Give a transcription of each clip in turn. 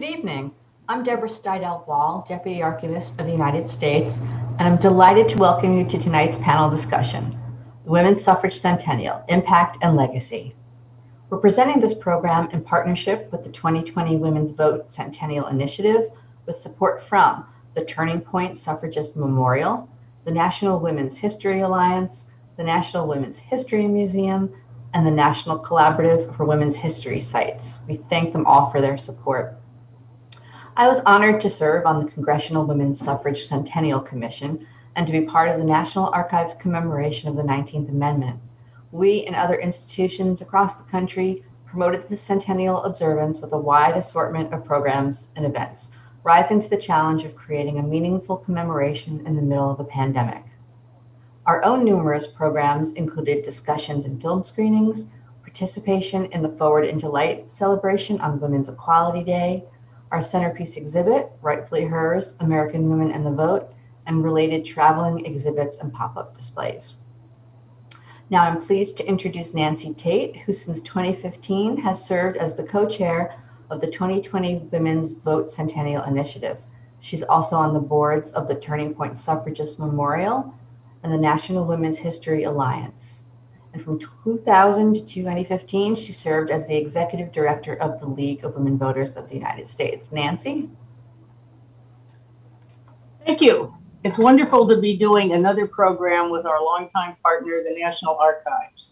Good evening. I'm Debra Steidel Wall, Deputy Archivist of the United States, and I'm delighted to welcome you to tonight's panel discussion, the Women's Suffrage Centennial, Impact and Legacy. We're presenting this program in partnership with the 2020 Women's Vote Centennial Initiative with support from the Turning Point Suffragist Memorial, the National Women's History Alliance, the National Women's History Museum, and the National Collaborative for Women's History Sites. We thank them all for their support. I was honored to serve on the Congressional Women's Suffrage Centennial Commission and to be part of the National Archives commemoration of the 19th Amendment. We and other institutions across the country promoted the centennial observance with a wide assortment of programs and events, rising to the challenge of creating a meaningful commemoration in the middle of a pandemic. Our own numerous programs included discussions and film screenings, participation in the Forward into Light celebration on Women's Equality Day, our centerpiece exhibit, Rightfully Hers American Women and the Vote, and related traveling exhibits and pop up displays. Now I'm pleased to introduce Nancy Tate, who since 2015 has served as the co chair of the 2020 Women's Vote Centennial Initiative. She's also on the boards of the Turning Point Suffragist Memorial and the National Women's History Alliance. And from 2000 to 2015, she served as the executive director of the League of Women Voters of the United States. Nancy? Thank you. It's wonderful to be doing another program with our longtime partner, the National Archives.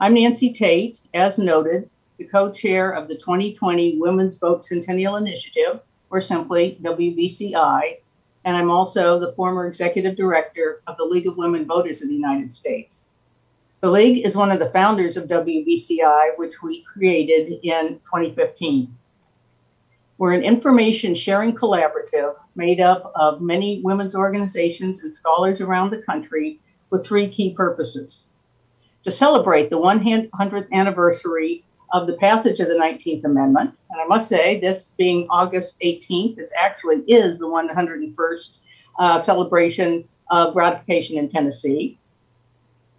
I'm Nancy Tate, as noted, the co-chair of the 2020 Women's Vote Centennial Initiative, or simply WVCI, and I'm also the former executive director of the League of Women Voters of the United States. The League is one of the founders of WVCI, which we created in 2015. We're an information sharing collaborative made up of many women's organizations and scholars around the country with three key purposes. To celebrate the 100th anniversary of the passage of the 19th Amendment. And I must say, this being August 18th, it actually is the 101st uh, celebration of ratification in Tennessee.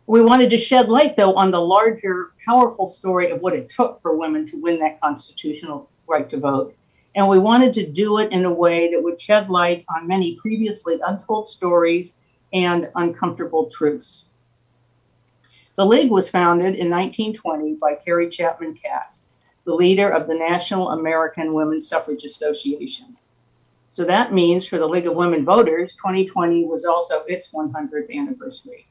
We wanted to shed light, though, on the larger, powerful story of what it took for women to win that constitutional right to vote. And we wanted to do it in a way that would shed light on many previously untold stories and uncomfortable truths. The League was founded in 1920 by Carrie Chapman Catt, the leader of the National American Women's Suffrage Association. So that means for the League of Women Voters, 2020 was also its 100th anniversary.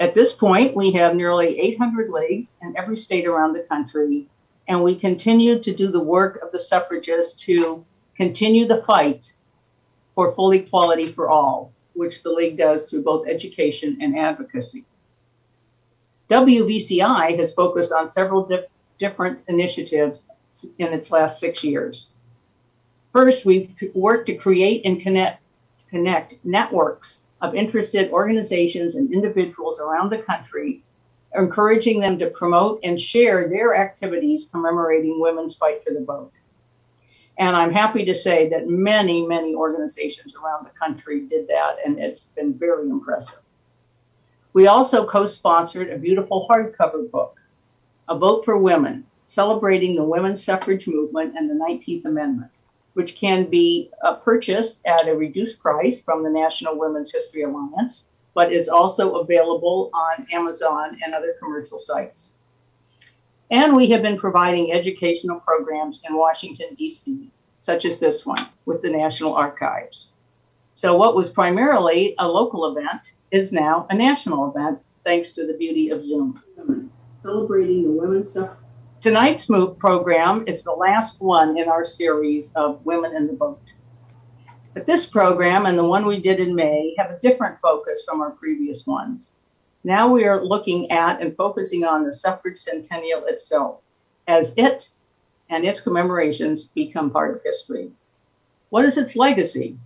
At this point, we have nearly 800 leagues in every state around the country, and we continue to do the work of the suffragists to continue the fight for full equality for all which the League does through both education and advocacy. WVCI has focused on several dif different initiatives in its last six years. First, we've worked to create and connect, connect networks of interested organizations and individuals around the country, encouraging them to promote and share their activities commemorating women's fight for the vote. And I'm happy to say that many, many organizations around the country did that, and it's been very impressive. We also co sponsored a beautiful hardcover book, A Vote for Women, celebrating the women's suffrage movement and the 19th Amendment, which can be uh, purchased at a reduced price from the National Women's History Alliance, but is also available on Amazon and other commercial sites. And we have been providing educational programs in Washington, D.C., such as this one with the National Archives. So, what was primarily a local event is now a national event, thanks to the beauty of Zoom. Celebrating the women's stuff. Tonight's move program is the last one in our series of Women in the Vote. But this program and the one we did in May have a different focus from our previous ones. Now we are looking at and focusing on the suffrage centennial itself, as it and its commemorations become part of history. What is its legacy?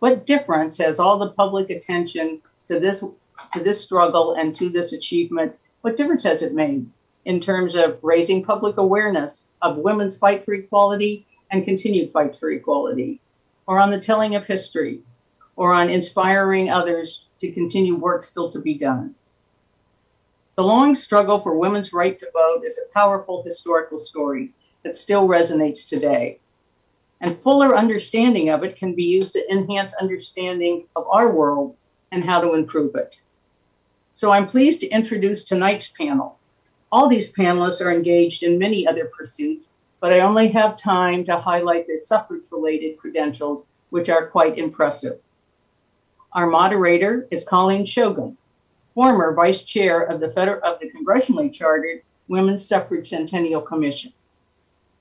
What difference has all the public attention to this to this struggle and to this achievement? What difference has it made in terms of raising public awareness of women's fight for equality and continued fights for equality, or on the telling of history, or on inspiring others to continue work still to be done? The long struggle for women's right to vote is a powerful historical story that still resonates today. And fuller understanding of it can be used to enhance understanding of our world and how to improve it. So I'm pleased to introduce tonight's panel. All these panelists are engaged in many other pursuits, but I only have time to highlight their suffrage related credentials, which are quite impressive. Our moderator is Colleen Shogan, former vice chair of the, Feder- of the congressionally chartered Women's Suffrage Centennial Commission,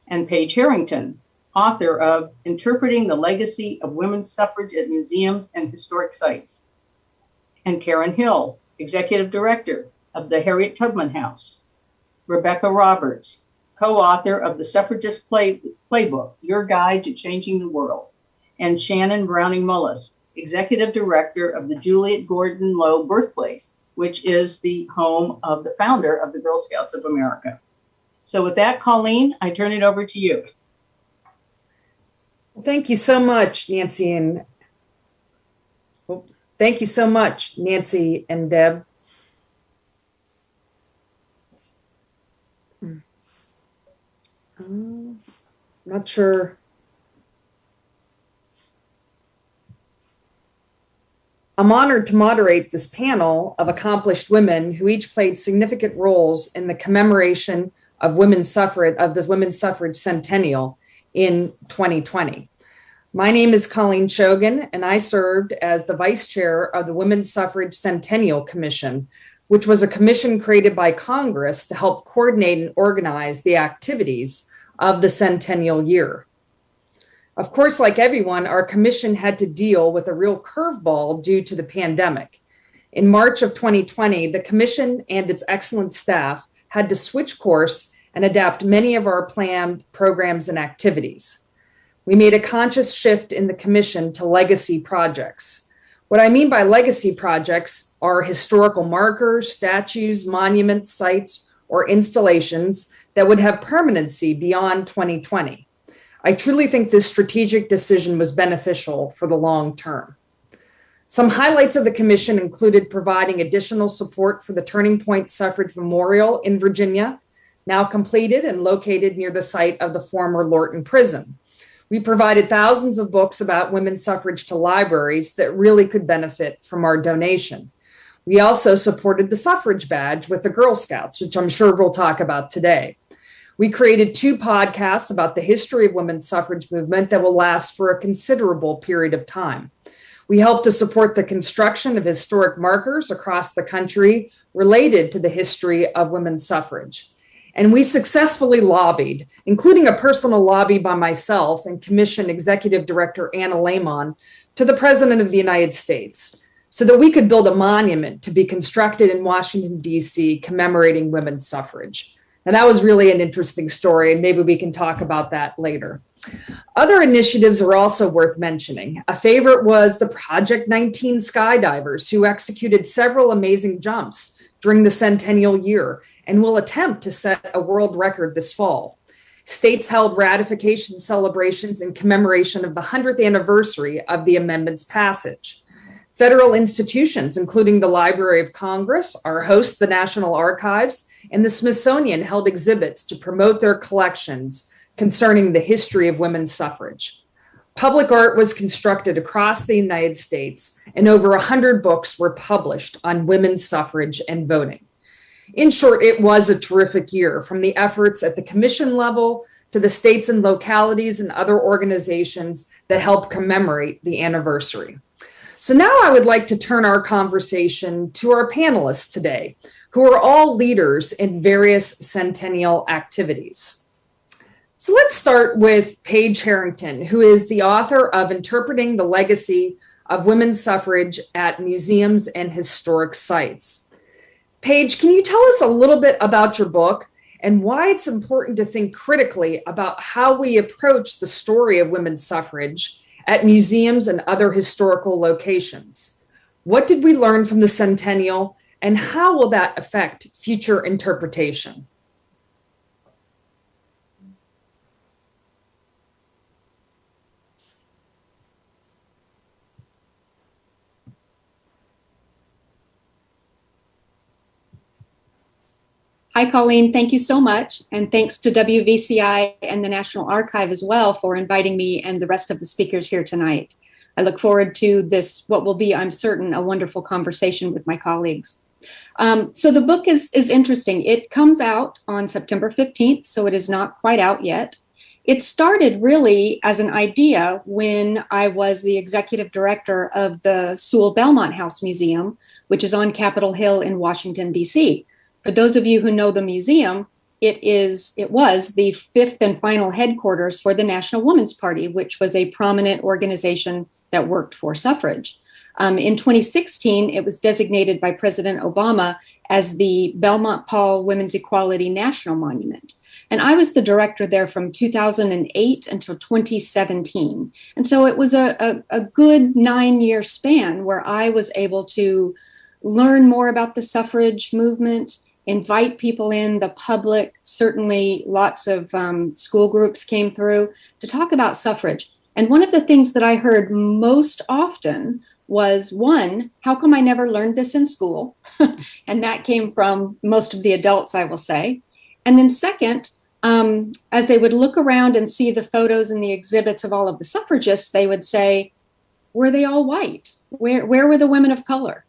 and Page Harrington, author of Interpreting the Legacy of Women's Suffrage at Museums and Historic Sites, and Karen Hill, executive director of the Harriet Tubman House, Rebecca Roberts, co-author of the Suffragist Play- Playbook, Your Guide to Changing the World, and Shannon Browning Mullis, executive director of the Juliette Gordon Low Birthplace, which is the home of the founder of the Girl Scouts of America. So with that, Colleen, I turn it over to you. Thank you so much, Nancy and thank you so much, Nancy and Deb. Um, not sure. I'm honored to moderate this panel of accomplished women who each played significant roles in the commemoration of women's suffrage of the women's suffrage centennial in 2020. My name is Colleen Shogan, and I served as the vice chair of the Women's Suffrage Centennial Commission, which was a commission created by Congress to help coordinate and organize the activities of the centennial year. Of course, like everyone, our commission had to deal with a real curveball due to the pandemic. In March of 2020, the commission and its excellent staff had to switch course and adapt many of our planned programs and activities. We made a conscious shift in the commission to legacy projects. What I mean by legacy projects are historical markers, statues, monuments, sites, or installations that would have permanency beyond 2020. I truly think this strategic decision was beneficial for the long term. Some highlights of the commission included providing additional support for the Turning Point Suffrage Memorial in Virginia, now completed and located near the site of the former Lorton Prison. We provided thousands of books about women's suffrage to libraries that really could benefit from our donation. We also supported the suffrage badge with the Girl Scouts, which I'm sure we'll talk about today. We created two podcasts about the history of women's suffrage movement that will last for a considerable period of time. We helped to support the construction of historic markers across the country related to the history of women's suffrage. And we successfully lobbied, including a personal lobby by myself and Commission Executive Director Anna Laymon, to the President of the United States so that we could build a monument to be constructed in Washington, D.C., commemorating women's suffrage. And that was really an interesting story, and maybe we can talk about that later. Other initiatives are also worth mentioning. A favorite was the Project 19 skydivers, who executed several amazing jumps during the centennial year and will attempt to set a world record this fall. States held ratification celebrations in commemoration of the 100th anniversary of the amendment's passage. Federal institutions, including the Library of Congress, our host, the National Archives, and the Smithsonian held exhibits to promote their collections concerning the history of women's suffrage. Public art was constructed across the United States, and over 100 books were published on women's suffrage and voting. In short, it was a terrific year from the efforts at the commission level to the states and localities and other organizations that help commemorate the anniversary. So now I would like to turn our conversation to our panelists today, who are all leaders in various centennial activities. So let's start with Page Harrington, who is the author of Interpreting the Legacy of Women's Suffrage at Museums and Historic Sites. Page, can you tell us a little bit about your book and why it's important to think critically about how we approach the story of women's suffrage at museums and other historical locations? What did we learn from the centennial, and how will that affect future interpretation? Hi, Colleen. Thank you so much. And thanks to WVCI and the National Archive as well for inviting me and the rest of the speakers here tonight. I look forward to this, what will be, I'm certain, a wonderful conversation with my colleagues. Um, so the book is, is interesting. It comes out on September 15th, so it is not quite out yet. It started really as an idea when I was the executive director of the Sewall Belmont House Museum, which is on Capitol Hill in Washington, D.C. For those of you who know the museum, it is it was the fifth and final headquarters for the National Woman's Party, which was a prominent organization that worked for suffrage. Um, in 2016, it was designated by President Obama as the Belmont Paul Women's Equality National Monument. And I was the director there from 2008 until 2017. And so it was a, a, a good nine year span where I was able to learn more about the suffrage movement, invite people in, the public, certainly lots of um, school groups came through to talk about suffrage. And one of the things that I heard most often was one, how come I never learned this in school? and that came from most of the adults, I will say. And then, second, um, as they would look around and see the photos and the exhibits of all of the suffragists, they would say, were they all white? Where, where were the women of color?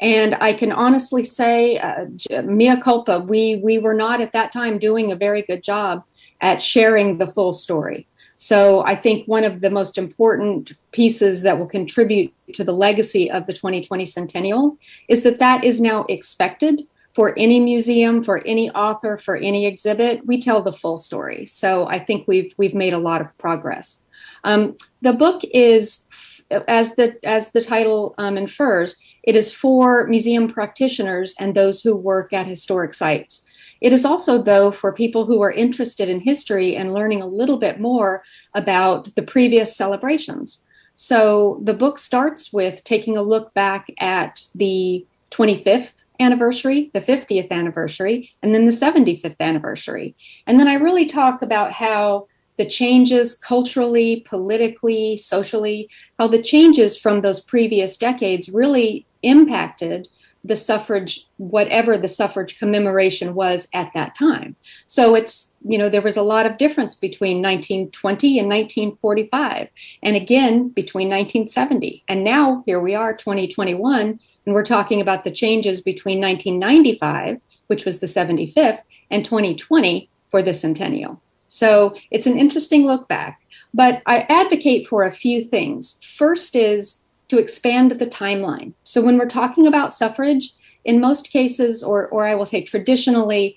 And I can honestly say, uh, mea culpa, we, we were not at that time doing a very good job at sharing the full story. So I think one of the most important pieces that will contribute to the legacy of the 2020 centennial is that that is now expected for any museum, for any author, for any exhibit. We tell the full story. So I think we've we've made a lot of progress. Um, the book is, as the as the title um, infers, it is for museum practitioners and those who work at historic sites. It is also, though, for people who are interested in history and learning a little bit more about the previous celebrations. So the book starts with taking a look back at the 25th anniversary, the 50th anniversary, and then the 75th anniversary. And then I really talk about how the changes culturally, politically, socially, how the changes from those previous decades really impacted the suffrage, whatever the suffrage commemoration was at that time. So it's, you know, there was a lot of difference between 1920 and 1945, and again between 1970. And now here we are, 2021, and we're talking about the changes between 1995, which was the 75th, and 2020 for the centennial. So it's an interesting look back. But I advocate for a few things. First is to expand the timeline. So when we're talking about suffrage, in most cases, or, or I will say traditionally,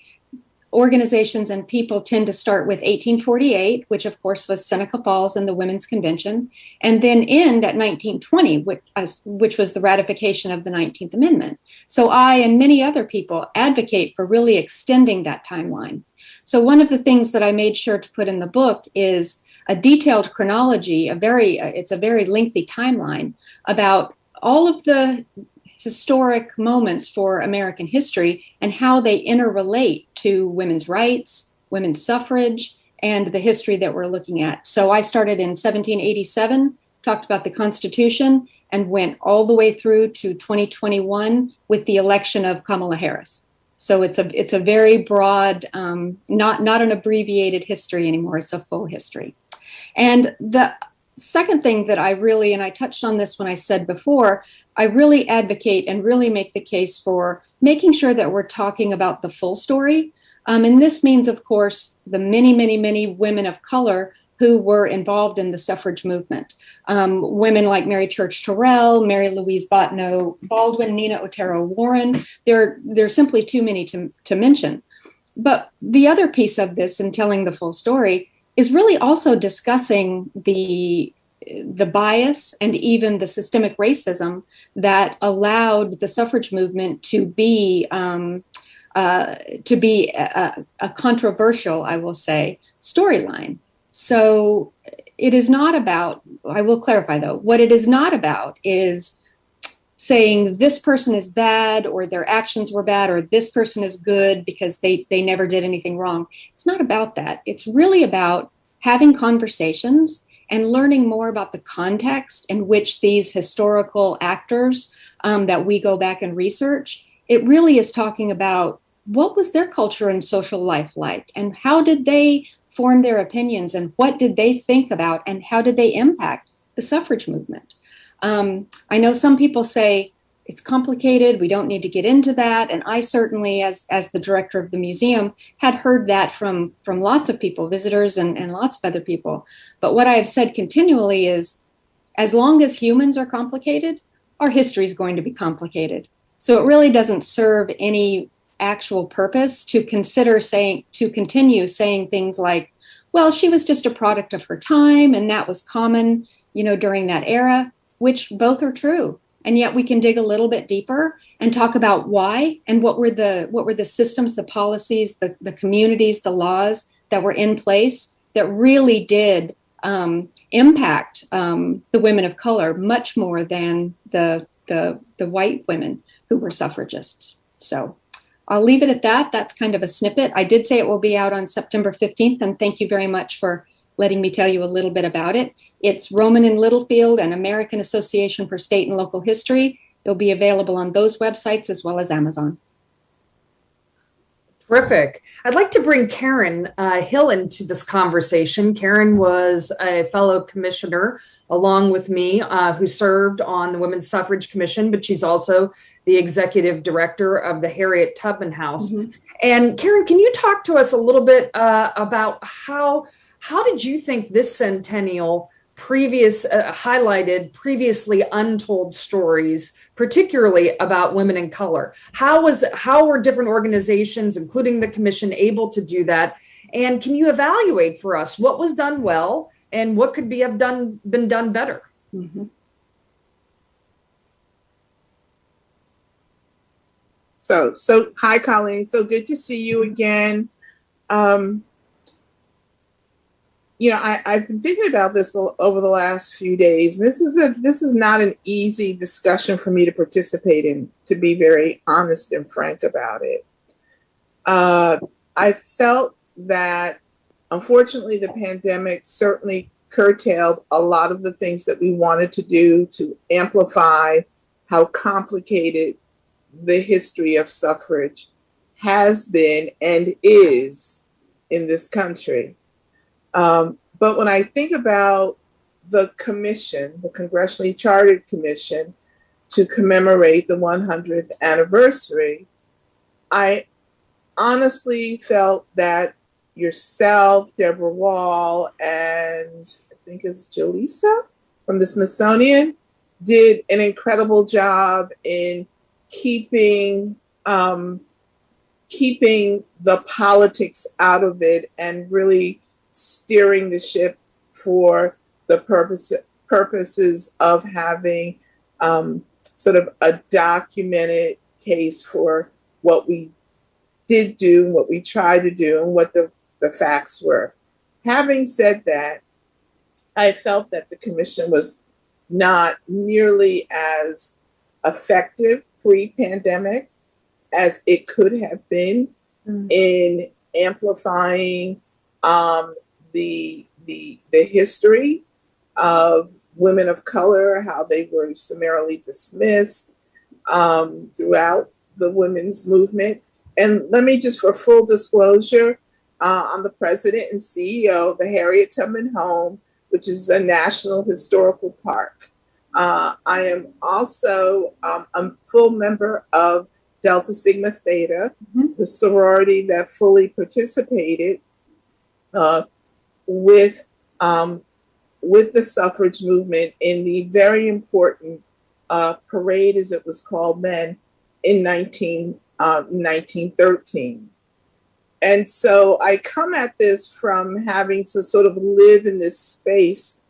organizations and people tend to start with 1848, which of course was Seneca Falls and the Women's Convention, and then end at 1920, which, which was the ratification of the 19th Amendment. So I and many other people advocate for really extending that timeline. So one of the things that I made sure to put in the book is a detailed chronology, a very it's a very lengthy timeline about all of the historic moments for American history and how they interrelate to women's rights, women's suffrage, and the history that we're looking at. So I started in 1787, talked about the Constitution, and went all the way through to 2021 with the election of Kamala Harris. So it's a it's a very broad, um, not not an abbreviated history anymore. It's a full history. And the second thing that I really, and I touched on this when I said before, I really advocate and really make the case for making sure that we're talking about the full story. Um, and this means, of course, the many, many, many women of color who were involved in the suffrage movement. Um, women like Mary Church Terrell, Mary Louise Bottineau Baldwin, Nina Otero Warren. There, there are simply too many to, to mention. But the other piece of this and telling the full story is really also discussing the the bias and even the systemic racism that allowed the suffrage movement to be um, uh, to be a, a, controversial, I will say, storyline. So it is not about. I will clarify though. What it is not about is saying this person is bad or their actions were bad or this person is good because they they never did anything wrong it's not about that it's really about having conversations and learning more about the context in which these historical actors um, that we go back and research it really is talking about what was their culture and social life like? And how did they form their opinions? And what did they think about? And how did they impact the suffrage movement? Um, I know some people say, it's complicated. We don't need to get into that. And I certainly, as as the director of the museum, had heard that from from lots of people, visitors and, and lots of other people. But what I have said continually is as long as humans are complicated, our history is going to be complicated. So it really doesn't serve any actual purpose to consider saying to continue saying things like, well, she was just a product of her time and that was common, you know, during that era, which both are true. And yet we can dig a little bit deeper and talk about why and what were the what were the systems the policies the, the communities the laws that were in place that really did um, impact um, the women of color much more than the, the the white women who were suffragists. So i'll leave it at that. That's kind of a snippet. I did say it will be out on september 15th and thank you very much for letting me tell you a little bit about it. It's Rowman and Littlefield and American Association for State and Local History. It'll be available on those websites as well as Amazon. Terrific. I'd like to bring Karen uh, Hill into this conversation. Karen was a fellow commissioner along with me uh, who served on the Women's Suffrage Commission, but she's also the executive director of the Harriet Tubman House. Mm-hmm. And Karen, can you talk to us a little bit uh, about how how did you think this centennial previous uh, highlighted previously untold stories particularly about women in color? How was how were different organizations including the commission able to do that? And can you evaluate for us what was done well and what could be have done been done better? Mm-hmm. so so hi colleen. So good to see you again. Um you know, I, I've been thinking about this over the last few days. This is a this is not an easy discussion for me to participate in, to be very honest and frank about it. Uh, I felt that unfortunately the pandemic certainly curtailed a lot of the things that we wanted to do to amplify how complicated the history of suffrage has been and is in this country. Um, but when I think about the commission, the congressionally chartered commission, to commemorate the 100th anniversary, I honestly felt that yourself, Debra Wall, and I think it's Jaleesa from the Smithsonian did an incredible job in keeping um, keeping the politics out of it and really steering the ship for the purpose purposes of having um, sort of a documented case for what we did do, what we tried to do, and what the, the facts were. Having said that, I felt that the commission was not nearly as effective pre pandemic as it could have been mm. in amplifying um, the the the history of women of color, how they were summarily dismissed um, throughout the women's movement. And let me just, for full disclosure, uh, I'm the president and CEO of the Harriet Tubman Home, which is a national historical park. Uh, I am also um, a full member of Delta Sigma Theta, mm-hmm. the sorority that fully participated uh, with um, with the suffrage movement in the very important uh, parade, as it was called then, in 19, uh, 1913. And so I come at this from having to sort of live in this space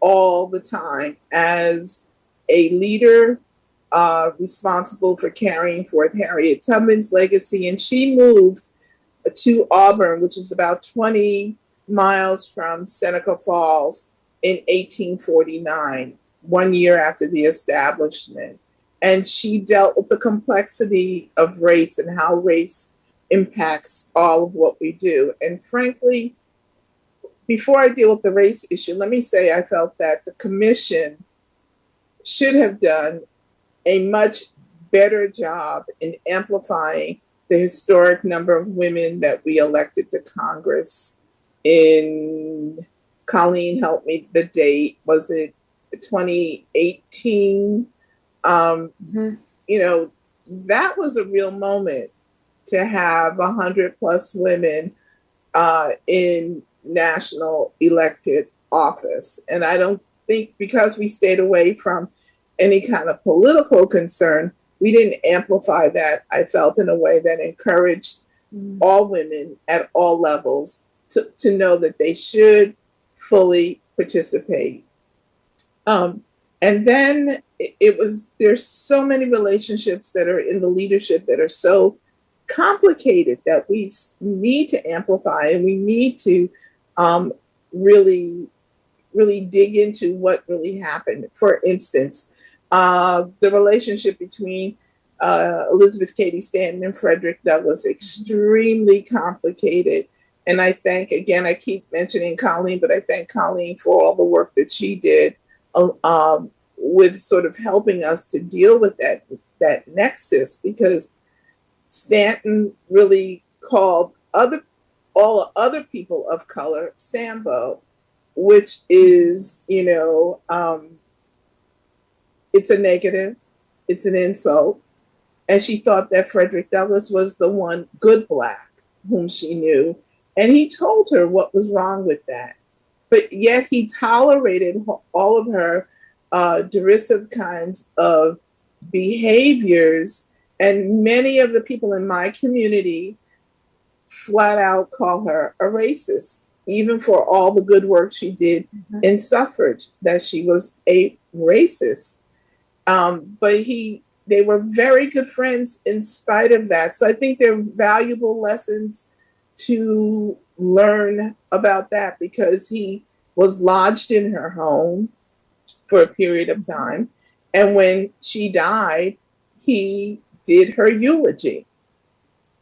all the time as a leader uh, responsible for carrying forth Harriet Tubman's legacy. And she moved to Auburn, which is about 20 miles from Seneca Falls in 1849, one year after the establishment. And she dealt with the complexity of race and how race impacts all of what we do. And frankly, before I deal with the race issue, let me say I felt that the commission should have done a much better job in amplifying the historic number of women that we elected to Congress in Colleen helped me the date. Was it 2018 um, Mhm. you know that was a real moment to have a 100 plus women uh, in national elected office. And i don't think because we stayed away from any kind of political concern we didn't amplify that i felt in a way that encouraged all women at all levels to, to know that they should fully participate. Um, and then it, it was, there's so many relationships that are in the leadership that are so complicated that we need to amplify and we need to um, really, really dig into what really happened. For instance, uh, the relationship between uh, Elizabeth Cady Stanton and Frederick Douglass, extremely complicated. And I thank, again, I keep mentioning Colleen, but I thank Colleen for all the work that she did uh, um, with sort of helping us to deal with that, that nexus because Stanton really called other all other people of color Sambo, which is, you know, um, it's a negative, it's an insult. And she thought that Frederick Douglass was the one good black whom she knew. And he told her what was wrong with that. But yet he tolerated all of her uh, derisive kinds of behaviors. And many of the people in my community flat out call her a racist, even for all the good work she did Mhm. in suffrage, that she was a racist. Um, but he, they were very good friends in spite of that. So I think they're valuable lessons to learn about that because he was lodged in her home for a period of time. And when she died, he did her eulogy.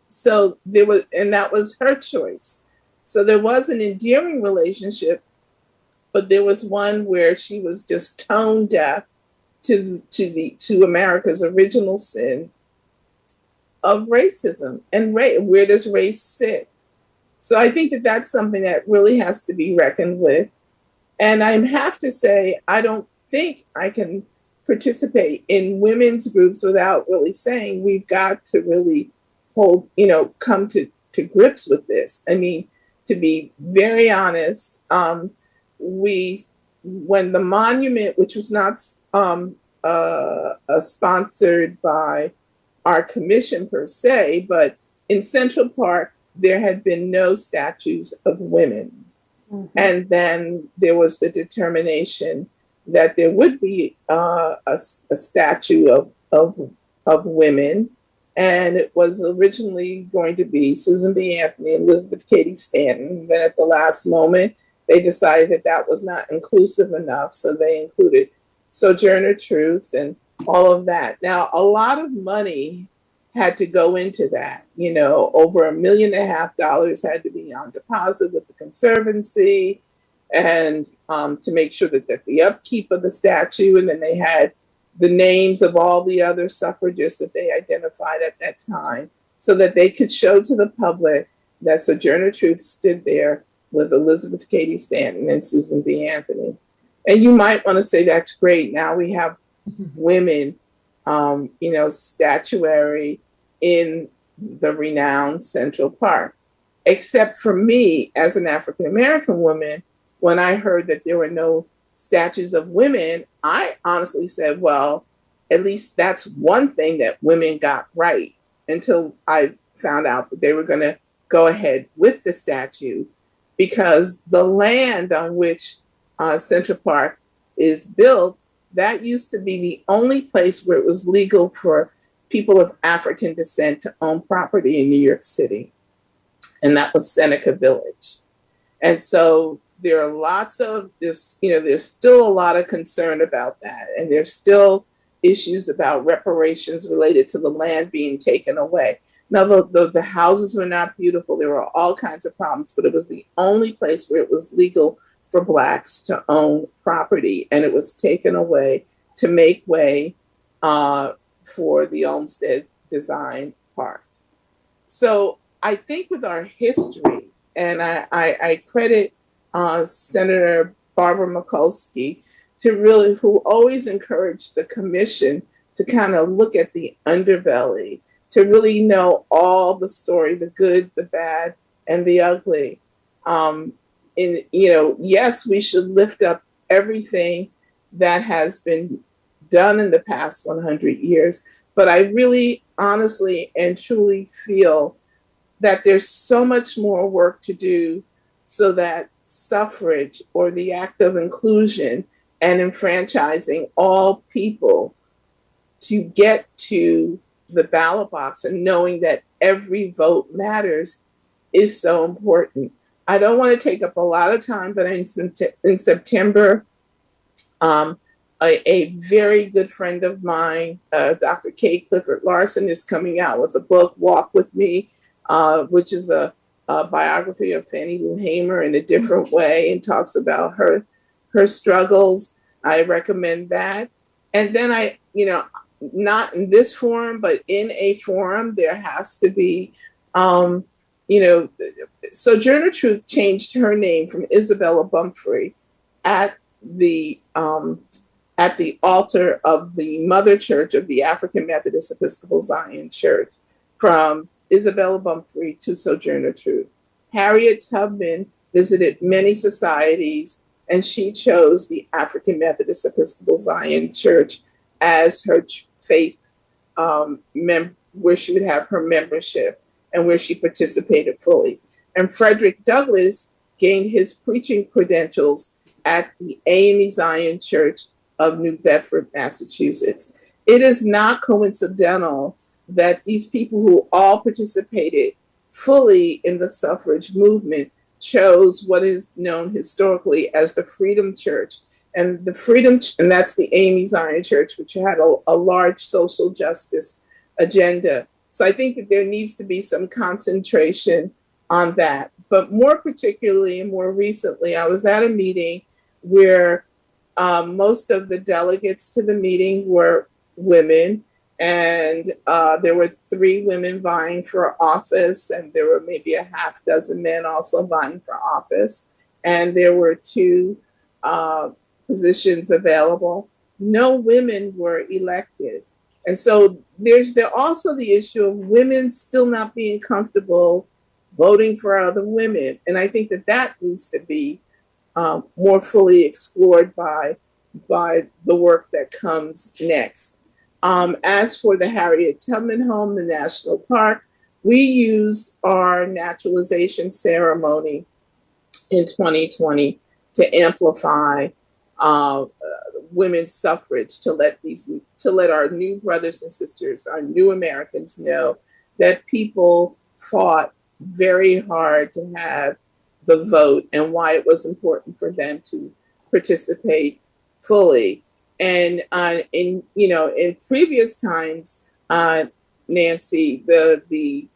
So there was, and that was her choice. So there was an endearing relationship, but there was one where she was just tone deaf to to the to America's original sin of racism and ra- where does race sit? So I think that that's something that really has to be reckoned with. And I have to say, I don't think I can participate in women's groups without really saying we've got to really hold, you know, come to, to grips with this. I mean, to be very honest, um, we, when the monument, which was not um, uh, uh, sponsored by our commission per se, but in Central Park, there had been no statues of women. Mhm. And then there was the determination that there would be uh, a, a statue of, of, of women. And it was originally going to be Susan B. Anthony and Elizabeth Cady Stanton. Then at the last moment, they decided that that was not inclusive enough. So they included Sojourner Truth and all of that. Now, a lot of money had to go into that. You know, over a million and a half dollars had to be on deposit with the Conservancy and um, to make sure that, that the upkeep of the statue, and then they had the names of all the other suffragists that they identified at that time so that they could show to the public that Sojourner Truth stood there with Elizabeth Cady Stanton and Susan B. Anthony. And you might want to say that's great. Now we have women, um, you know, statuary in the renowned Central Park. Except for me, as an African American woman, when I heard that there were no statues of women, I honestly said, well, at least that's one thing that women got right until I found out that they were going to go ahead with the statue because the land on which uh, Central Park is built, that used to be the only place where it was legal for people of African descent to own property in New York City. And that was Seneca Village. And so there are lots of there's you know there's still a lot of concern about that and there's still issues about reparations related to the land being taken away now the, the, the houses were not beautiful there were all kinds of problems but it was the only place where it was legal for blacks to own property and it was taken away to make way uh, for the olmsted design park so I think with our history, and I, I, I credit uh, Senator Barbara Mikulski to really, who always encouraged the commission to kind of look at the underbelly, to really know all the story, the good, the bad, and the ugly. Um, and, you know, yes, we should lift up everything that has been done in the past 100 years, but I really honestly and truly feel that there's so much more work to do so that suffrage or the act of inclusion and enfranchising all people to get to the ballot box and knowing that every vote matters is so important. I don't want to take up a lot of time, but in, in September, um, a, a, very good friend of mine, uh, Dr. Kate Clifford Larson, is coming out with a book, Walk With Me, uh, which is a, a, biography of Fannie Lou Hamer in a different way and talks about her her struggles. I recommend that. And then I, you know, not in this forum, but in a forum, there has to be, um, you know, Sojourner Truth changed her name from Isabella Baumfree at the um, at the altar of the Mother Church of the African Methodist Episcopal Zion Church from Isabella Baumfree to Sojourner Truth. Harriet Tubman visited many societies and she chose the African Methodist Episcopal Zion Church as her faith um, mem- where she would have her membership and where she participated fully. And Frederick Douglass gained his preaching credentials at the AME Zion Church of New Bedford, Massachusetts. It is not coincidental that these people who all participated fully in the suffrage movement chose what is known historically as the Freedom Church. And the Freedom, and that's the AME Zion Church, which had a, a large social justice agenda. So I think that there needs to be some concentration on that. But more particularly and more recently, I was at a meeting where um, most of the delegates to the meeting were women, and uh, there were three women vying for office, and there were maybe a half dozen men also vying for office, and there were two uh, positions available. No women were elected. And so there's there also the issue of women still not being comfortable voting for other women. And I think that that needs to be um, more fully explored by, by the work that comes next. Um, as for the Harriet Tubman Home, the National Park, we used our naturalization ceremony in 2020 to amplify uh, women's suffrage, to let these, to let our new brothers and sisters, our new Americans know that people fought very hard to have the vote and why it was important for them to participate fully. And uh, in you know in previous times, uh, Nancy, the the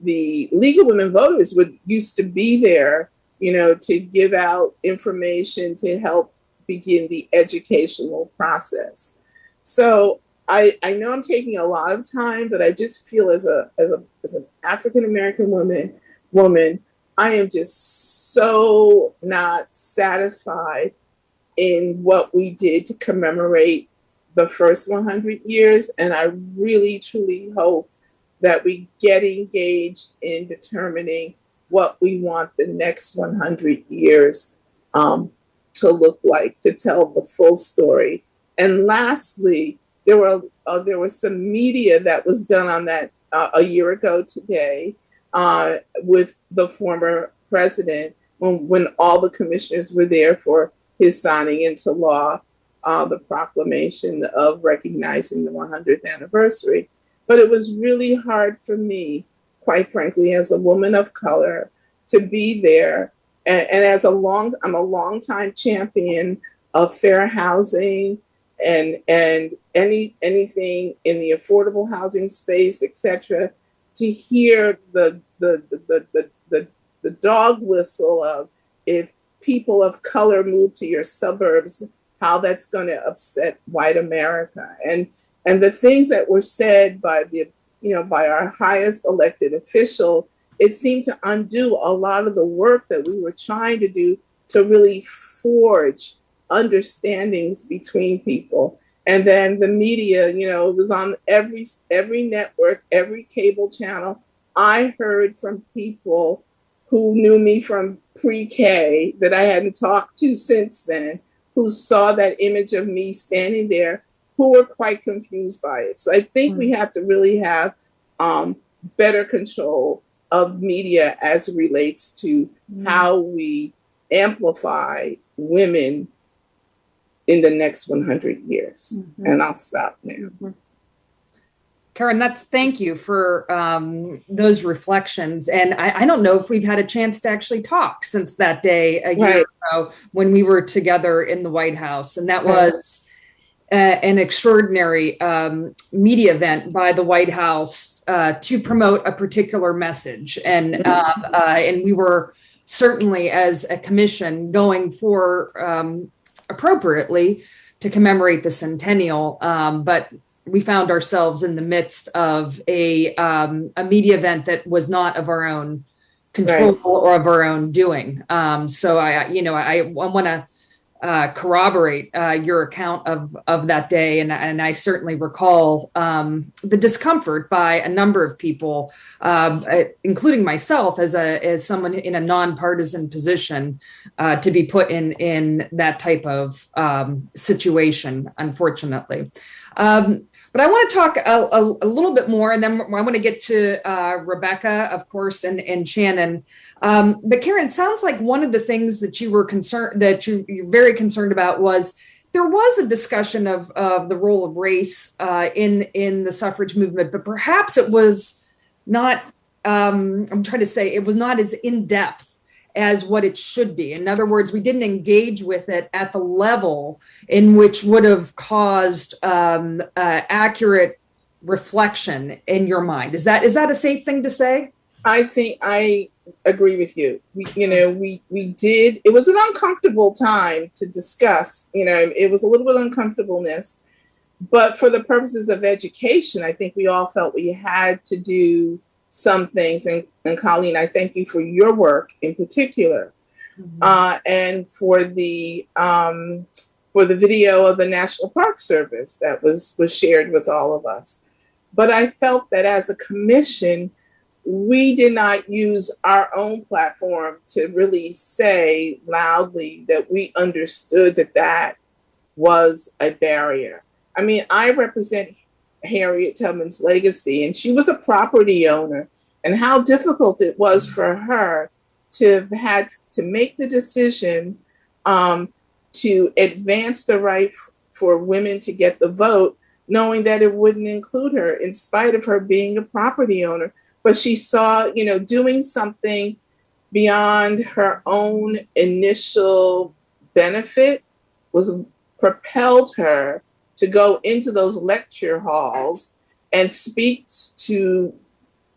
the League of Women Voters would used to be there, you know, to give out information to help begin the educational process. So I, I know I'm taking a lot of time, but I just feel as a as a as an African American woman woman I am just so not satisfied in what we did to commemorate the first 100 years. And I really, truly hope that we get engaged in determining what we want the next 100 years um, to look like, to tell the full story. And lastly, there were uh, there was some media that was done on that uh, a year ago today uh, with the former president when, when all the commissioners were there for his signing into law uh, the proclamation of recognizing the 100th anniversary. But it was really hard for me, quite frankly, as a woman of color, to be there. And, and as a long, I'm a longtime champion of fair housing and and any anything in the affordable housing space, etc to hear the the the the, the, the, the dog whistle of if people of color move to your suburbs, how that's going to upset white America. And and the things that were said by the you know, by our highest elected official, it seemed to undo a lot of the work that we were trying to do to really forge understandings between people. And then the media, you know, it was on every every network, every cable channel. I heard from people who knew me from pre-K that I hadn't talked to since then, who saw that image of me standing there, who were quite confused by it. So I think mm we have to really have um, better control of media as it relates to mm how we amplify women in the next 100 years. Mm-hmm. And I'll stop now. Mm-hmm. Karen, that's thank you for um, those reflections. And I, I, don't know if we've had a chance to actually talk since that day a year right. ago when we were together in the White House. And that was uh, an extraordinary um, media event by the White House uh, to promote a particular message. And, uh, uh, and we were certainly, as a commission, going for um, appropriately to commemorate the centennial. Um, but we found ourselves in the midst of a um, a media event that was not of our own control right. or of our own doing. Um, so I, you know, I, I want to uh, corroborate uh, your account of of that day, and and I certainly recall um, the discomfort by a number of people, um, uh, including myself, as a as someone in a nonpartisan position, uh, to be put in in that type of um, situation. Unfortunately. Um, but I want to talk a, a, a, little bit more, and then I want to get to uh, Rebecca, of course, and, and Shannon. Um, but Karen, sounds like one of the things that you were concerned that you, you're very concerned about was there was a discussion of, of the role of race uh, in in the suffrage movement, but perhaps it was not. Um, I'm trying to say it was not as in depth as what it should be. In other words, we didn't engage with it at the level in which would have caused um, uh, accurate reflection in your mind. Is that is that a safe thing to say? I think I agree with you. We, you know, we we did. It was an uncomfortable time to discuss. You know, it was a little bit uncomfortableness, but for the purposes of education, I think we all felt we had to do some things. And, and Colleen, I thank you for your work in particular, mm-hmm. uh, and for the um, for the video of the National Park Service that was was shared with all of us. But I felt that as a commission, we did not use our own platform to really say loudly that we understood that that was a barrier. I mean, I represent Harriet Tubman's legacy, and she was a property owner, and how difficult it was for her to have had to make the decision um, to advance the right for women to get the vote, knowing that it wouldn't include her, in spite of her being a property owner. But she saw, you know, doing something beyond her own initial benefit was propelled her to go into those lecture halls and speak to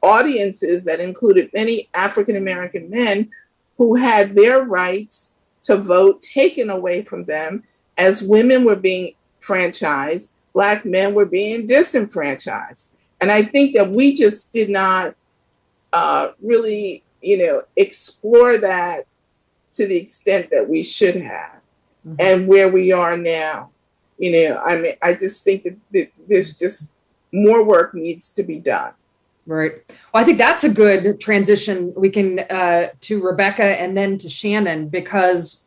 audiences that included many African American men who had their rights to vote taken away from them as women were being franchised, Black men were being disenfranchised. And I think that we just did not uh, really, you know, explore that to the extent that we should have mm-hmm. and where we are now. You know, I mean, I just think that, that there's just more work needs to be done. Right. Well, I think that's a good transition. We can uh, to Rebecca and then to Shannon because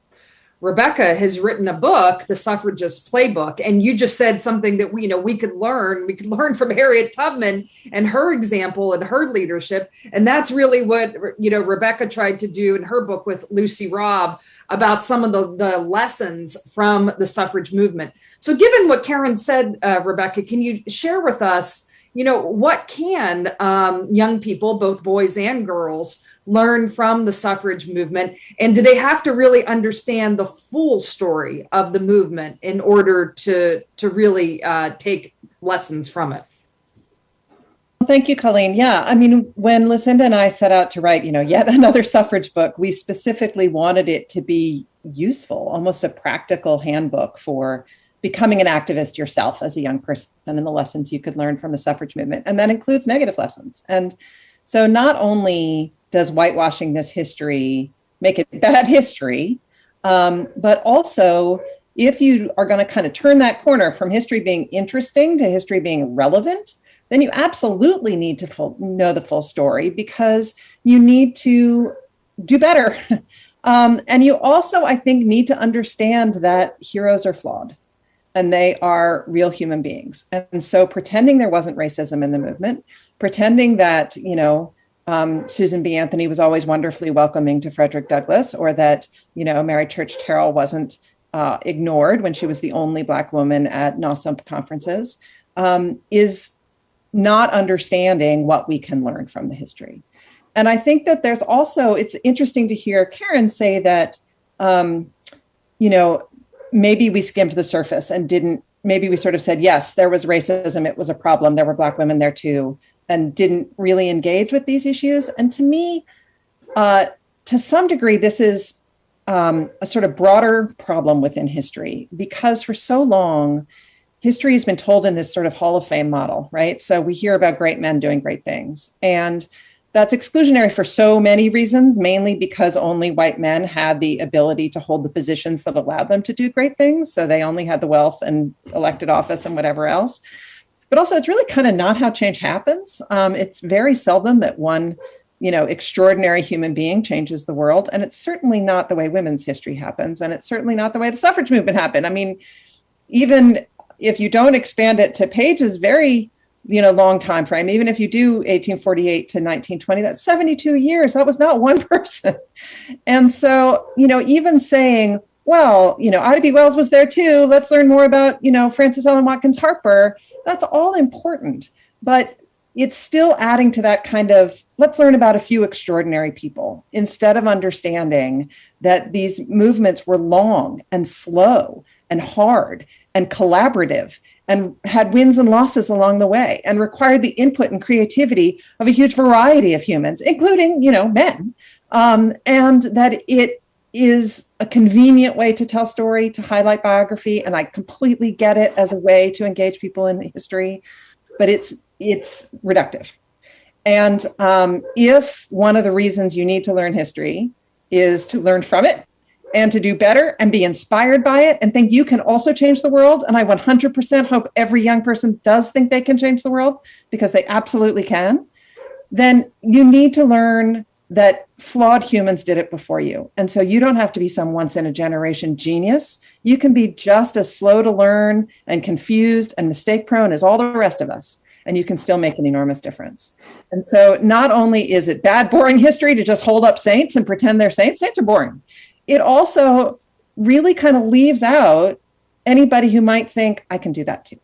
Rebecca has written a book, The Suffragist Playbook, and you just said something that we, you know, we could learn. We could learn from Harriet Tubman and her example and her leadership, and that's really what you know Rebecca tried to do in her book with Lucy Robb about some of the the lessons from the suffrage movement. So, given what Karen said, uh, Rebecca, can you share with us? You know, what can um, young people, both boys and girls, learn from the suffrage movement? And do they have to really understand the full story of the movement in order to, to really uh, take lessons from it? Thank you, Colleen. Yeah, I mean, when Lucinda and I set out to write, you know, yet another suffrage book, we specifically wanted it to be useful, almost a practical handbook for becoming an activist yourself as a young person and the lessons you could learn from the suffrage movement. And that includes negative lessons. And so not only does whitewashing this history make it bad history, um, but also if you are going to kind of turn that corner from history being interesting to history being relevant, then you absolutely need to full, know the full story because you need to do better. Um, and you also, I think, need to understand that heroes are flawed and they are real human beings. And so pretending there wasn't racism in the movement, pretending that, you know, um, Susan B. Anthony was always wonderfully welcoming to Frederick Douglass, or that, you know, Mary Church Terrell wasn't uh, ignored when she was the only Black woman at NAWSA conferences, um, is not understanding what we can learn from the history. And I think that there's also, it's interesting to hear Karen say that, um, you know, maybe we skimmed the surface and didn't, maybe we sort of said, yes, there was racism, it was a problem, there were Black women there too, and didn't really engage with these issues. And to me, uh, to some degree, this is um, a sort of broader problem within history because for so long, history has been told in this sort of Hall of Fame model, right? So we hear about great men doing great things. And that's exclusionary for so many reasons, mainly because only white men had the ability to hold the positions that allowed them to do great things. So they only had the wealth and elected office and whatever else. But also, it's really kind of not how change happens. Um, it's very seldom that one, you know, extraordinary human being changes the world, and it's certainly not the way women's history happens, and it's certainly not the way the suffrage movement happened. I mean, even if you don't expand it to pages, very you know long time frame even if you do 1848 to 1920 that's 72 years that was not one person and so you know even saying well you know ida b wells was there too let's learn more about you know frances ellen watkins harper that's all important but it's still adding to that kind of let's learn about a few extraordinary people. Instead of understanding that these movements were long and slow and hard and collaborative and had wins and losses along the way and required the input and creativity of a huge variety of humans including you know men um, and that it is a convenient way to tell story to highlight biography and i completely get it as a way to engage people in history but it's it's reductive and um, if one of the reasons you need to learn history is to learn from it and to do better and be inspired by it and think you can also change the world. And I 100% hope every young person does think they can change the world because they absolutely can. Then you need to learn that flawed humans did it before you. And so you don't have to be some once in a generation genius. You can be just as slow to learn and confused and mistake prone as all the rest of us. And you can still make an enormous difference. And so, not only is it bad, boring history to just hold up saints and pretend they're saints, saints are boring it also really kind of leaves out anybody who might think I can do that too.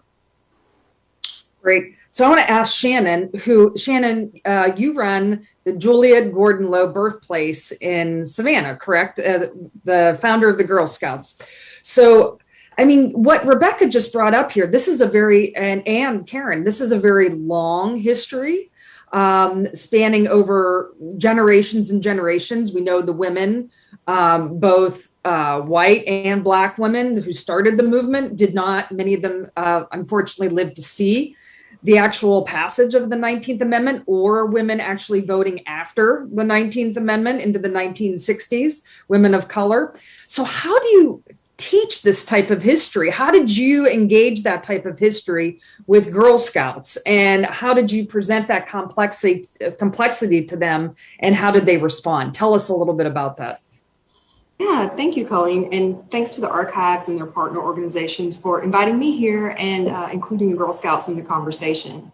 Great. So I want to ask Shannon, who Shannon, uh, you run the Juliette Gordon Low Birthplace in Savannah, correct? Uh, the founder of the Girl Scouts. So, I mean, what Rebecca just brought up here, this is a very and and Karen, this is a very long history um, spanning over generations and generations. We know the women, um, both uh, white and black women who started the movement, did not, many of them uh, unfortunately live to see the actual passage of the 19th Amendment or women actually voting after the 19th Amendment into the 1960s, women of color. So, how do you teach this type of history? How did you engage that type of history with Girl Scouts, and how did you present that complexity complexity to them, and how did they respond? Tell us a little bit about that. Yeah, thank you, Colleen, and thanks to the archives and their partner organizations for inviting me here and uh, including the Girl Scouts in the conversation.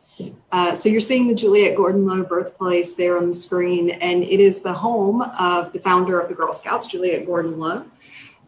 Uh, so you're seeing the Juliette Gordon Low birthplace there on the screen, and it is the home of the founder of the Girl Scouts, Juliette Gordon Low.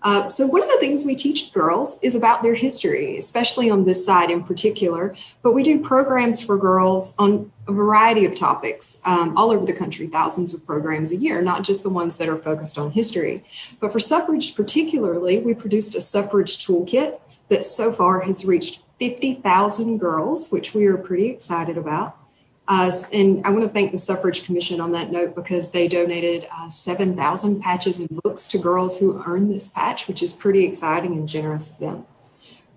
Uh, so one of the things we teach girls is about their history, especially on this side in particular. But we do programs for girls on a variety of topics um, all over the country, thousands of programs a year, not just the ones that are focused on history. But for suffrage particularly, we produced a suffrage toolkit that so far has reached 50,000 girls, which we are pretty excited about. Uh, and I want to thank the Suffrage Commission on that note because they donated uh, 7,000 patches and books to girls who earned this patch, which is pretty exciting and generous of them.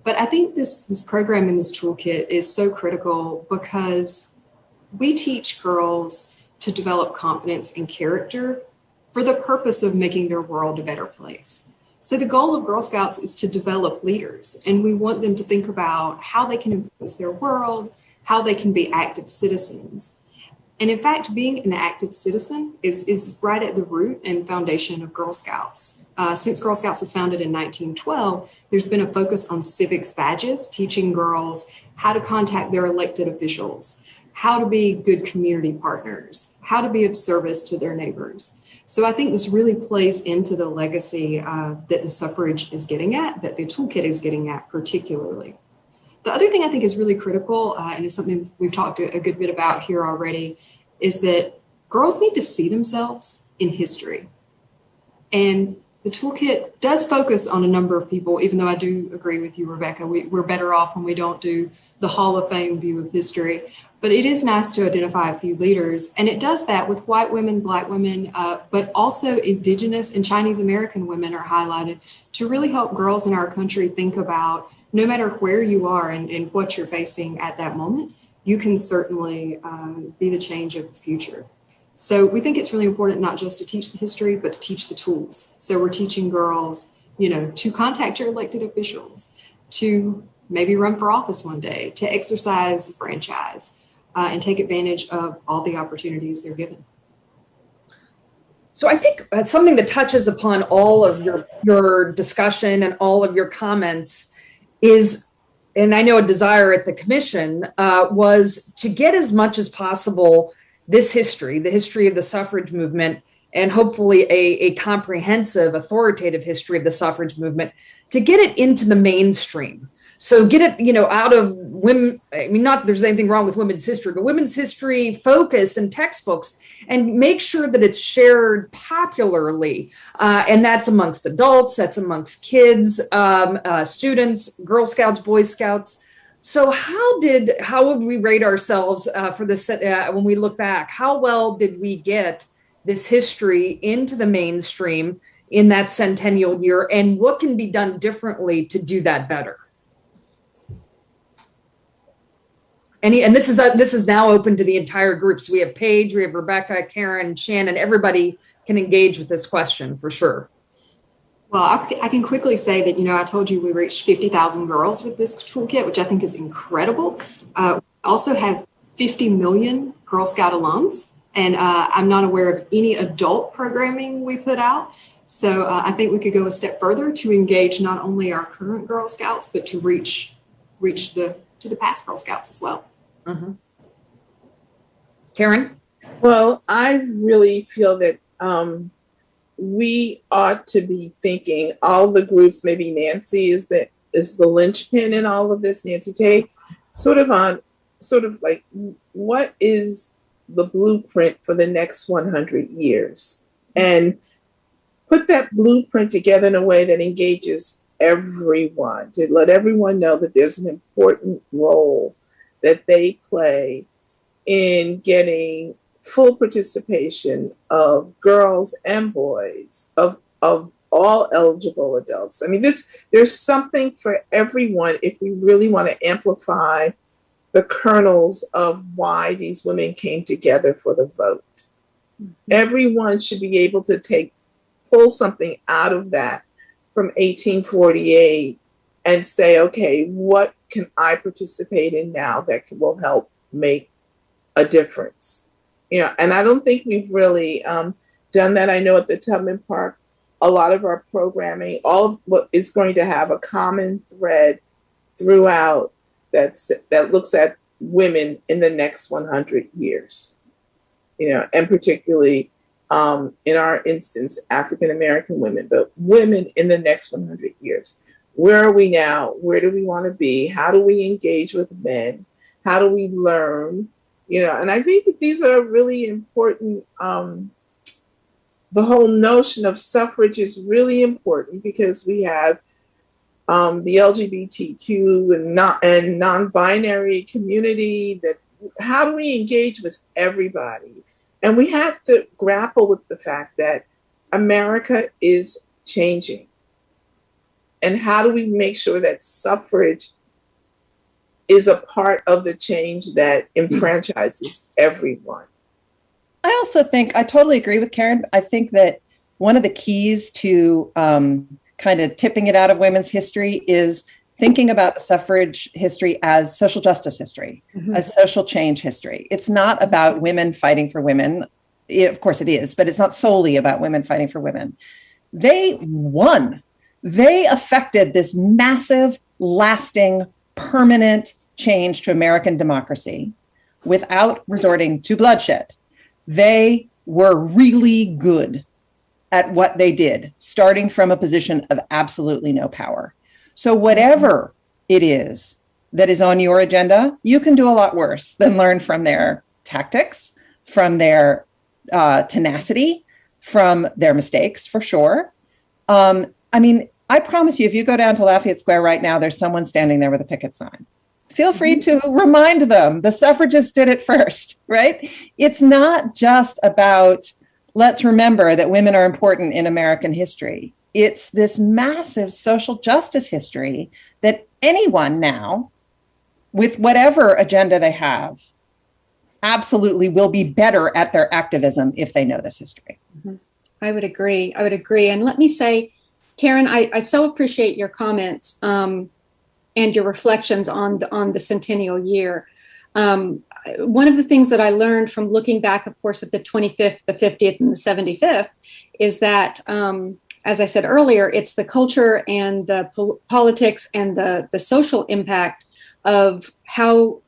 But I think this, this program and this toolkit is so critical because we teach girls to develop confidence and character for the purpose of making their world a better place. So the goal of Girl Scouts is to develop leaders, and we want them to think about how they can influence their world, how they can be active citizens. And in fact, being an active citizen is, is right at the root and foundation of Girl Scouts. Uh, since Girl Scouts was founded in 1912, there's been a focus on civics badges, teaching girls how to contact their elected officials, how to be good community partners, how to be of service to their neighbors. So I think this really plays into the legacy uh, that the suffrage is getting at, that the toolkit is getting at particularly. The other thing I think is really critical, uh, and is something we've talked a, a good bit about here already, is that girls need to see themselves in history. And the toolkit does focus on a number of people, even though I do agree with you, Rebecca. We, are better off when we don't do the Hall of Fame view of history. But it is nice to identify a few leaders, and it does that with white women, black women, uh, but also indigenous and Chinese American women are highlighted to really help girls in our country think about no matter where you are and, and what you're facing at that moment, you can certainly um, be the change of the future. So we think it's really important not just to teach the history, but to teach the tools. So we're teaching girls, you know, to contact your elected officials, to maybe run for office one day, to exercise franchise, uh, and take advantage of all the opportunities they're given. So I think uh, something that touches upon all of your your discussion and all of your comments is, and I know a desire at the commission uh, was to get as much as possible this history, the history of the suffrage movement, and hopefully a, a comprehensive, authoritative history of the suffrage movement, to get it into the mainstream. So get it, you know, out of women. I mean, not there's anything wrong with women's history, but women's history focus and textbooks, and make sure that it's shared popularly. Uh, and that's amongst adults, that's amongst kids, um, uh, students, Girl Scouts, Boy Scouts. So how did how would we rate ourselves uh, for this uh, when we look back? How well did we get this history into the mainstream in that centennial year, and what can be done differently to do that better? Any, and this is a, this is now open to the entire group. So we have Page, we have Rebecca, Karen, Shannon. Everybody can engage with this question for sure. Well, I, I, can quickly say that, you know, I told you we reached 50,000 girls with this toolkit, which I think is incredible. Uh, we also have 50 million Girl Scout alums, and uh, I'm not aware of any adult programming we put out. So uh, I think we could go a step further to engage not only our current Girl Scouts, but to reach reach the to the past Girl Scouts as well. Mm-hmm. Karen? Well, I really feel that um, we ought to be thinking all the groups, maybe Nancy is the is the linchpin in all of this, Nancy Tate, sort of on sort of like what is the blueprint for the next 100 years and put that blueprint together in a way that engages everyone to let everyone know that there's an important role that they play in getting full participation of girls and boys of of all eligible adults. I mean, this there's something for everyone if we really want to amplify the kernels of why these women came together for the vote. Mm-hmm. Everyone should be able to take pull something out of that from 1848 and say, okay, what can I participate in now that will help make a difference? You know, and I don't think we've really um, done that. I know at the Tubman Park, a lot of our programming, all of what is going to have a common thread throughout that's that looks at women in the next 100 years. You know, and particularly um, in our instance, African American women, but women in the next 100 years. Where are we now? Where do we want to be? How do we engage with men? How do we learn? You know, and I think that these are really important. Um, the whole notion of suffrage is really important because we have um, the LGBTQ and not and non-binary community. That how do we engage with everybody? And we have to grapple with the fact that America is changing. And how do we make sure that suffrage is a part of the change that enfranchises everyone? I also think I totally agree with Karen. I think that one of the keys to um, kind of tipping it out of women's history is thinking about the suffrage history as social justice history, Mhm. as social change history. It's not about women fighting for women. It- of course, it is, but it's not solely about women fighting for women. They won. They affected this massive, lasting, permanent change to American democracy without resorting to bloodshed. They were really good at what they did, starting from a position of absolutely no power. So, whatever it is that is on your agenda, you can do a lot worse than learn from their tactics, from their uh, tenacity, from their mistakes, for sure. Um, I mean, I promise you, if you go down to Lafayette Square right now, there's someone standing there with a picket sign. Feel free to remind them the suffragists did it first, right? It's not just about let's remember that women are important in American history. It's this massive social justice history that anyone now, with whatever agenda they have, absolutely will be better at their activism if they know this history. I would agree. I would agree. And let me say, Karen, I, I so appreciate your comments um, and your reflections on the, on the centennial year. Um, one of the things that I learned from looking back, of course, at the 25th, the 50th, and the 75th is that, um, as I said earlier, it's the culture and the pol- politics and the, the social impact of how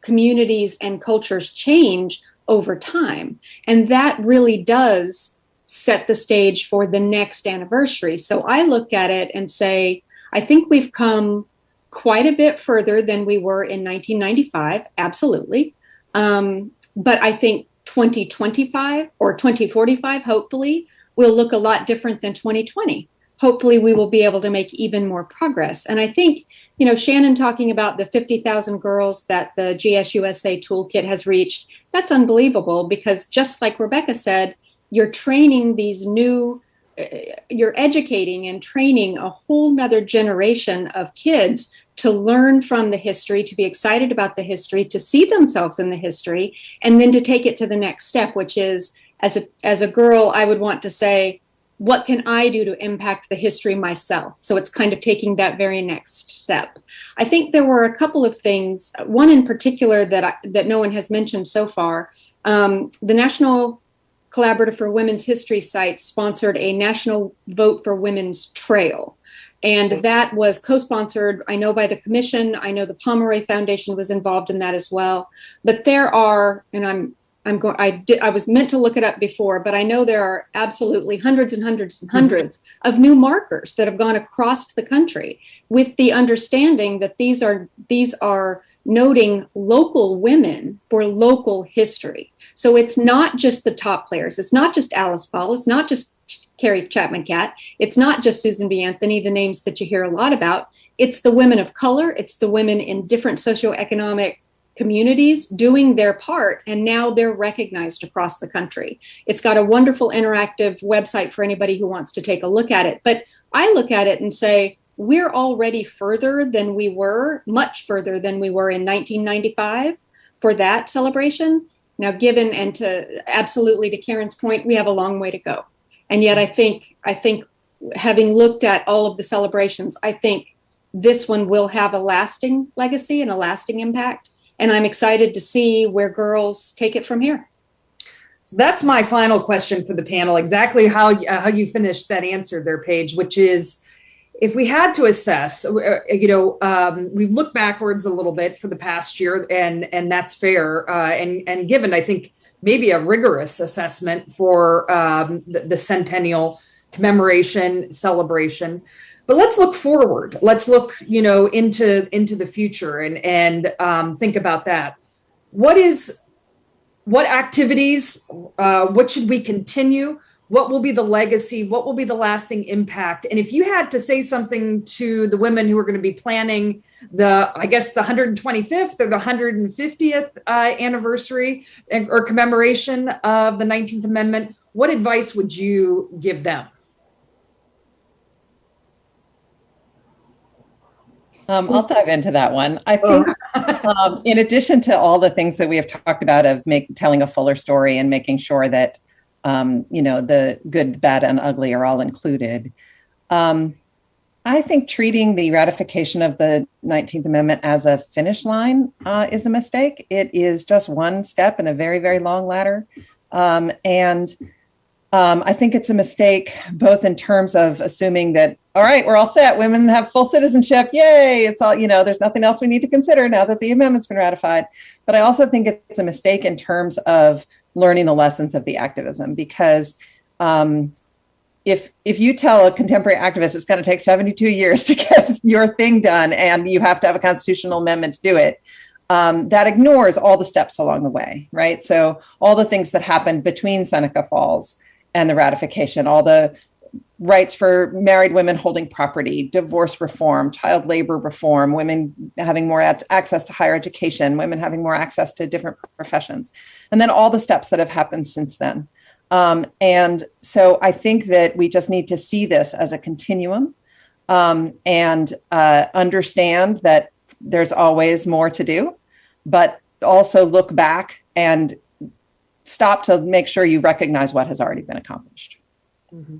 communities and cultures change over time. And that really does set the stage for the next anniversary. So I look at it and say, I think we've come quite a bit further than we were in 1995, absolutely. Um, but I think 2025 or 2045, hopefully, will look a lot different than 2020. Hopefully, we will be able to make even more progress. And I think, you know, Shannon talking about the 50,000 girls that the GSUSA toolkit has reached, that's unbelievable because just like Rebecca said, you're training these new uh, you're educating and training a whole nother generation of kids to learn from the history to be excited about the history to see themselves in the history and then to take it to the next step which is as a as a girl i would want to say what can i do to impact the history myself so it's kind of taking that very next step i think there were a couple of things one in particular that I, that no one has mentioned so far um, the national Collaborative for Women's History site sponsored a National Vote for Women's Trail. And that was co sponsored, I know, by the Commission. I know the Pomeroy Foundation was involved in that as well. But there are, and I'm I'm going. I did. I was meant to look it up before, but I know there are absolutely hundreds and hundreds and 100s of new markers that have gone across the country, with the understanding that these are these are noting local women for local history. So it's not just the top players. It's not just Alice Paul. It's not just Carrie Chapman Catt. It's not just Susan B. Anthony, the names that you hear a lot about. It's the women of color. It's the women in different socioeconomic communities doing their part, and now they're recognized across the country. It's got a wonderful interactive website for anybody who wants to take a look at it. But I look at it and say, we're already further than we were, much further than we were in 1995 for that celebration. Now, given and to absolutely to Karen's point, we have a long way to go. And yet, I think I think having looked at all of the celebrations, I think this one will have a lasting legacy and a lasting impact. And I'm excited to see where girls take it from here. So that's my final question for the panel. Exactly how uh, how you finished that answer there, Page, which is if we had to assess, uh, you know, um, we've looked backwards a little bit for the past year, and and that's fair. Uh, and and given, I think maybe a rigorous assessment for um, the, the centennial commemoration celebration. But let's look forward. Let's look, you know, into into the future and and um, think about that. What is what activities? Uh, what should we continue? what will be the legacy what will be the lasting impact and if you had to say something to the women who are going to be planning the i guess the 125th or the 150th uh, anniversary or commemoration of the 19th amendment what advice would you give them Um, I'll dive into that one. I think, um, in addition to all the things that we have talked about of make, telling a fuller story and making sure that, um, you know, the good, bad, and ugly are all included, um, I think treating the ratification of the 19th Amendment as a finish line uh, is a mistake. It is just one step in a very, very long ladder. Um, and um, I think it's a mistake, both in terms of assuming that, all right, we're all set, women have full citizenship, yay, it's all, you know, there's nothing else we need to consider now that the amendment's been ratified. But I also think it's a mistake in terms of learning the lessons of the activism because um, if if you tell a contemporary activist it's going to take 72 years to get your thing done and you have to have a constitutional amendment to do it um, that ignores all the steps along the way right so all the things that happened between seneca falls and the ratification, all the rights for married women holding property, divorce reform, child labor reform, women having more access to higher education, women having more access to different professions, and then all the steps that have happened since then. Um, and so I think that we just need to see this as a continuum um, and uh, understand that there's always more to do, but also look back and stop to make sure you recognize what has already been accomplished. Mm-hmm.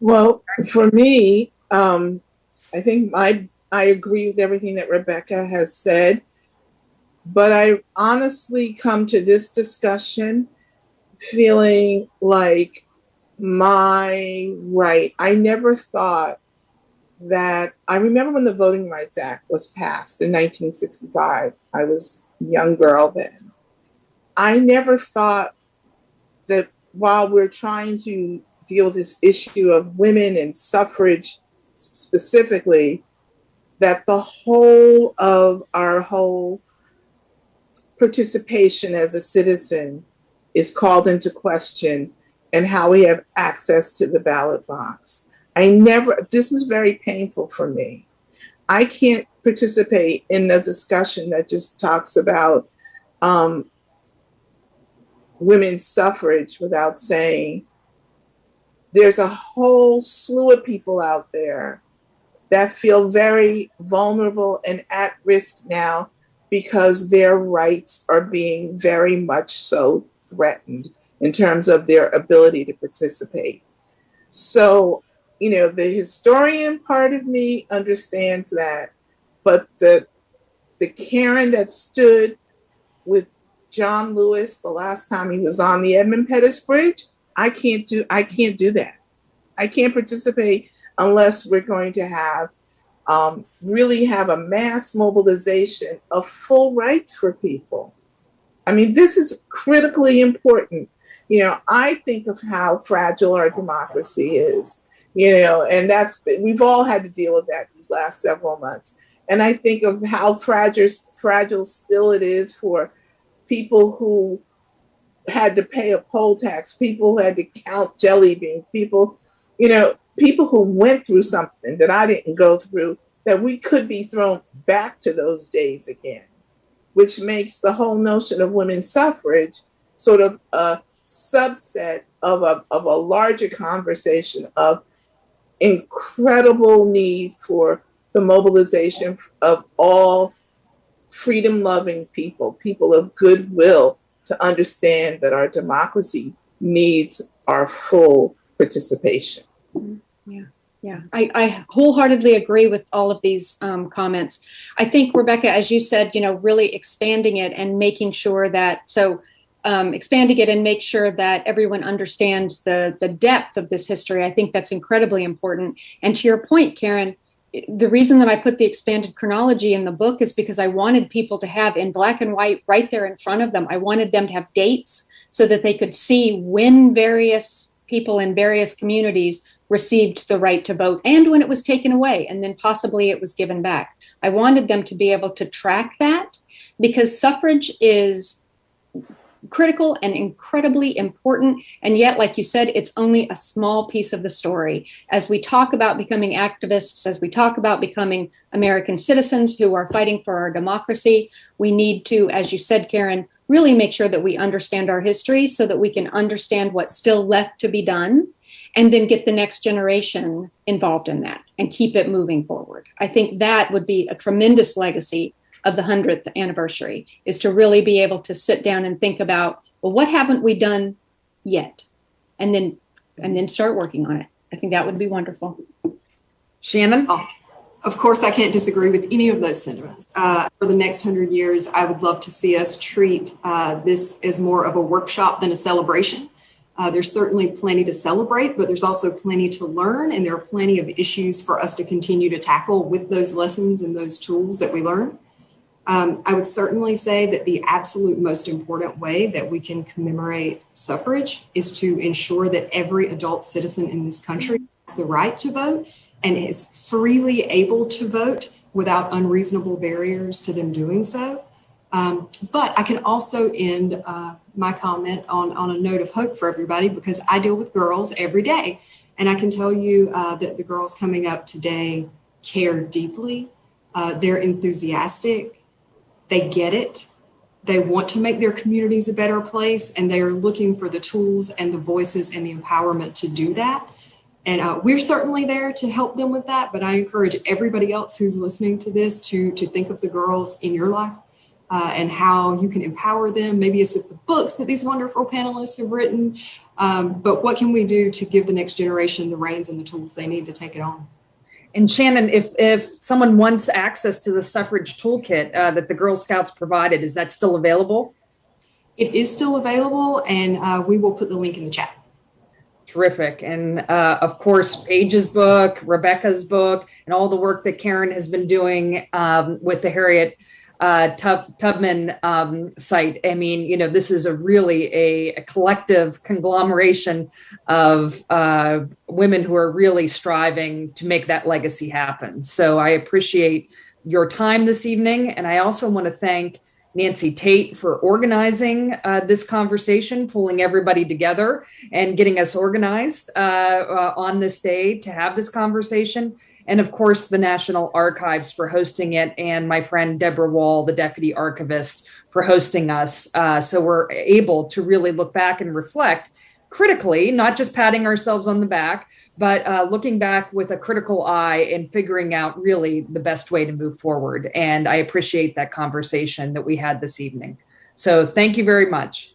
Well, for me, um, I think I I agree with everything that Rebecca has said, but I honestly come to this discussion feeling like my right. I never thought that I remember when the Voting Rights Act was passed in 1965. I was a young girl then. I never thought that while we're trying to deal with this issue of women and suffrage specifically, that the whole of our whole participation as a citizen is called into question and how we have access to the ballot box. I never, this is very painful for me. I can't participate in a discussion that just talks about um, women's suffrage without saying there's a whole slew of people out there that feel very vulnerable and at risk now because their rights are being very much so threatened in terms of their ability to participate. So, you know, the historian part of me understands that, but the the Karen that stood with John Lewis the last time he was on the Edmund Pettus Bridge. I can't do I can't do that. I can't participate unless we're going to have um, really have a mass mobilization of full rights for people. I mean, this is critically important. You know, I think of how fragile our democracy is. You know, and that's we've all had to deal with that these last several months. And I think of how fragile fragile still it is for people who had to pay a poll tax, people who had to count jelly beans, people, you know, people who went through something that I didn't go through, that we could be thrown back to those days again, which makes the whole notion of women's suffrage sort of a subset of a, of a larger conversation of incredible need for the mobilization of all freedom loving people, people of goodwill, to understand that our democracy needs our full participation. Yeah. Yeah, I, I, wholeheartedly agree with all of these um, comments. I think, Rebecca, as you said, you know, really expanding it and making sure that so um, expanding it and make sure that everyone understands the the depth of this history. I think that's incredibly important. And to your point, Karen, the reason that I put the expanded chronology in the book is because I wanted people to have in black and white right there in front of them. I wanted them to have dates so that they could see when various people in various communities received the right to vote and when it was taken away and then possibly it was given back. I wanted them to be able to track that because suffrage is critical and incredibly important. And yet, like you said, it's only a small piece of the story. As we talk about becoming activists, as we talk about becoming American citizens who are fighting for our democracy, we need to, as you said, Karen, really make sure that we understand our history so that we can understand what's still left to be done and then get the next generation involved in that and keep it moving forward. I think that would be a tremendous legacy of the 100th anniversary is to really be able to sit down and think about, well, what haven't we done yet? And then and then start working on it. I think that would be wonderful. Shannon? Oh, of course, I can't disagree with any of those sentiments. Uh, for the next hundred years, I would love to see us treat uh, this as more of a workshop than a celebration. Uh, there's certainly plenty to celebrate, but there's also plenty to learn, and there are plenty of issues for us to continue to tackle with those lessons and those tools that we learn. Um, I would certainly say that the absolute most important way that we can commemorate suffrage is to ensure that every adult citizen in this country has the right to vote and is freely able to vote without unreasonable barriers to them doing so. Um, but I can also end uh, my comment on, on a note of hope for everybody because I deal with girls every day. And I can tell you uh, that the girls coming up today care deeply. Uh, they're enthusiastic they get it. They want to make their communities a better place, and they are looking for the tools and the voices and the empowerment to do that. And uh, we're certainly there to help them with that. But I encourage everybody else who's listening to this to to think of the girls in your life uh, and how you can empower them. Maybe it's with the books that these wonderful panelists have written. Um, but what can we do to give the next generation the reins and the tools they need to take it on? And Shannon, if if someone wants access to the suffrage toolkit uh, that the Girl Scouts provided, is that still available? It is still available, and uh, we will put the link in the chat. Terrific. And uh, of course, Page's book, Rebecca's book, and all the work that Karen has been doing um, with the Harriet uh, Tub, Tubman um, site. I mean, you know, this is a really a, a collective conglomeration of uh, women who are really striving to make that legacy happen. So I appreciate your time this evening. And I also want to thank Nancy Tate for organizing uh, this conversation, pulling everybody together and getting us organized uh, uh, on this day to have this conversation and of course the National Archives for hosting it, and my friend Debra Wall, the deputy archivist, for hosting us. Uh, so we're able to really look back and reflect critically, not just patting ourselves on the back, but uh, looking back with a critical eye and figuring out really the best way to move forward. And I appreciate that conversation that we had this evening. So thank you very much.